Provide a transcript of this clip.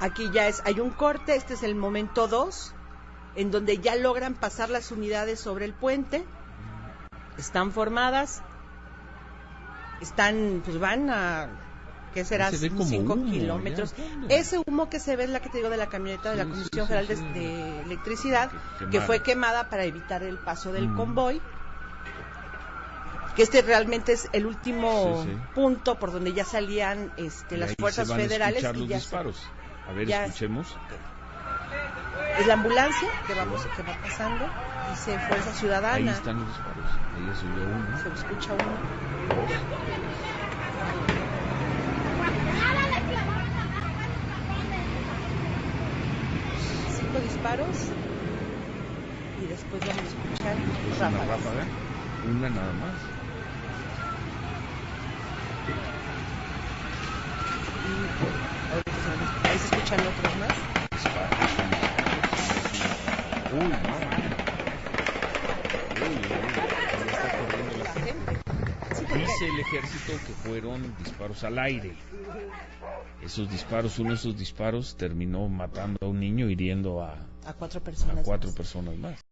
Aquí ya es, hay un corte, este es el momento 2, en donde ya logran pasar las unidades sobre el puente, están formadas, están, pues van a, ¿qué será? Se ve como 5 humo, kilómetros. Ese humo que se ve es la que te digo de la camioneta de la Comisión sí, sí, Federal de, Electricidad, Que- fue quemada para evitar el paso del Mm. convoy. Que este realmente es el último Sí, sí. punto por donde ya salían este, las fuerzas federales y ya se- disparos. A ver, ya- escuchemos. es la ambulancia que vamos que va pasando dice Fuerza Ahí Ciudadana están los disparos. Ahí ya subió uno. se escucha uno cinco disparos y después vamos a escuchar Es una ráfaga. Una nada más. Y ahorita se- ahí se escuchan otros más. Uy, no. Uy, la gente Dice el ejército que fueron disparos al aire. Esos disparos, uno de esos disparos terminó matando a un niño, hiriendo a, a cuatro a personas cuatro más. personas más.